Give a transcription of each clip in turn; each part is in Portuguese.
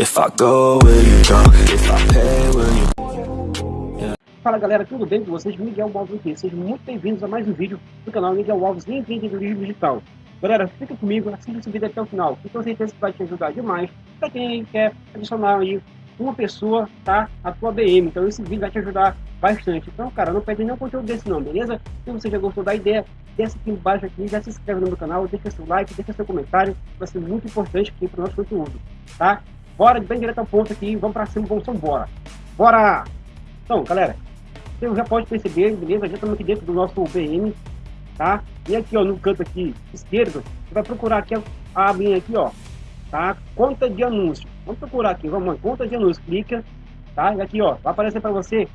If I go, will you? If I pay, will you... Fala galera, tudo bem com vocês? Miguel Alves aqui. Sejam muito bem-vindos a mais um vídeo do canal Miguel Alves Empreendedorismo Digital. Galera, fica comigo, assista esse vídeo até o final, que com certeza vai te ajudar demais para quem quer adicionar aí uma pessoa, tá? A tua BM. Então esse vídeo vai te ajudar bastante. Então, cara, não perde nenhum conteúdo desse não, beleza? Se você já gostou da ideia, desce aqui embaixo aqui, já se inscreve no meu canal, deixa seu like, deixa seu comentário, vai ser muito importante aqui para o nosso conteúdo, tá? Bora bem direto ao ponto aqui, vamos para cima, vamos embora. Bora! Então, galera, você já pode perceber, beleza? Já estamos aqui dentro do nosso BM, tá? E aqui, ó, no canto aqui esquerdo, você vai procurar aqui a abinha aqui, ó, tá? Conta de anúncio. Vamos procurar aqui, vamos lá, conta de anúncio, clica, tá? E aqui, ó, vai aparecer para você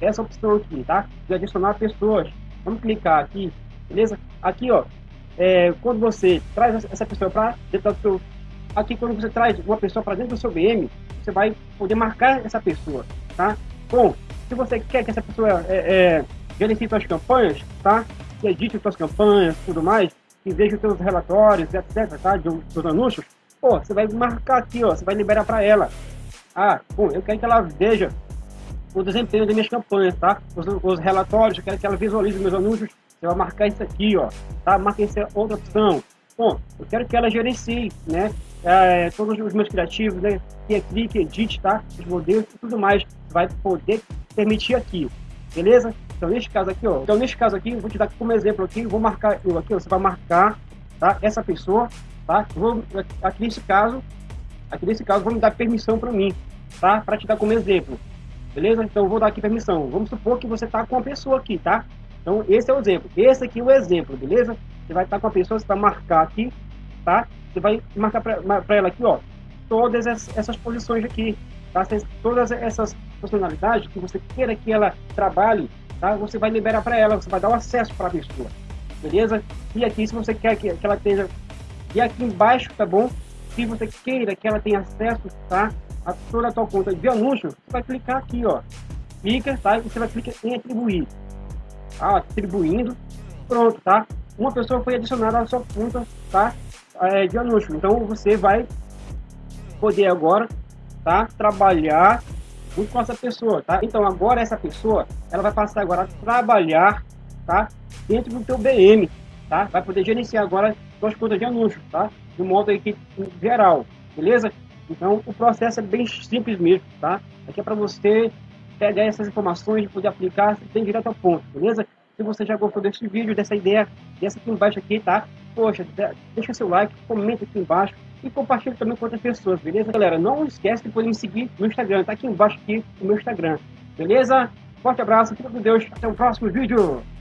essa opção aqui, tá? De adicionar pessoas. Vamos clicar aqui, beleza? Aqui, ó, é, quando você traz essa pessoa para dentro do seu aqui quando você traz uma pessoa para dentro do seu BM, você vai poder marcar essa pessoa, tá? Bom, se você quer que essa pessoa é, é, gerencie suas campanhas, tá? Que edite suas campanhas, tudo mais, que veja os seus relatórios, etc, tá? De seus anúncios, pô, você vai marcar aqui, ó, você vai liberar para ela. Ah, bom, eu quero que ela veja o desempenho das minhas campanhas, tá? Os, os relatórios, eu quero que ela visualize meus anúncios, você vai marcar isso aqui, ó, tá? Marca essa outra opção. Bom, eu quero que ela gerencie, né? É, todos os meus criativos, né? Que é clique, edite, tá? Os modelos e tudo mais. Vai poder permitir aqui, beleza? Então, neste caso aqui, ó. Então, neste caso aqui, vou te dar como exemplo aqui. Vou marcar eu aqui, ó, Você vai marcar, tá? Essa pessoa, tá? Vou, aqui nesse caso, aqui nesse caso, vou me dar permissão para mim, tá? Para te dar como exemplo. Beleza? Então, vou dar aqui permissão. Vamos supor que você tá com uma pessoa aqui, tá? Então, esse é o exemplo. Esse aqui é o exemplo, beleza? Você vai estar com a pessoa, você vai marcar aqui, tá? Você vai marcar para ela aqui, ó, todas essas posições aqui, tá? Todas essas funcionalidades que você queira que ela trabalhe, tá? Você vai liberar para ela, você vai dar o acesso para a pessoa, beleza? E aqui, se você quer que, que ela esteja... E aqui embaixo, tá bom? Se você queira que ela tenha acesso, tá? A toda a tua conta de anúncio, você vai clicar aqui, ó. Clica, tá? E você vai clicar em atribuir. Tá? Atribuindo. Pronto, tá? Uma pessoa foi adicionada à sua conta tá, é, de anúncio. Então você vai poder agora tá, trabalhar junto com essa pessoa. Tá? Então agora essa pessoa ela vai passar agora a trabalhar tá, dentro do teu BM. Tá? Vai poder gerenciar agora suas contas de anúncio, tá? De modo aqui geral, beleza? Então o processo é bem simples mesmo, tá? Aqui é para você pegar essas informações e poder aplicar bem direto ao ponto, beleza? Se você já gostou desse vídeo, dessa ideia, dessa aqui embaixo aqui, tá? Poxa, deixa seu like, comenta aqui embaixo e compartilha também com outras pessoas, beleza? Galera, não esquece de poder me seguir no Instagram, tá aqui embaixo aqui o meu Instagram, beleza? Forte abraço, fica com Deus, até o próximo vídeo!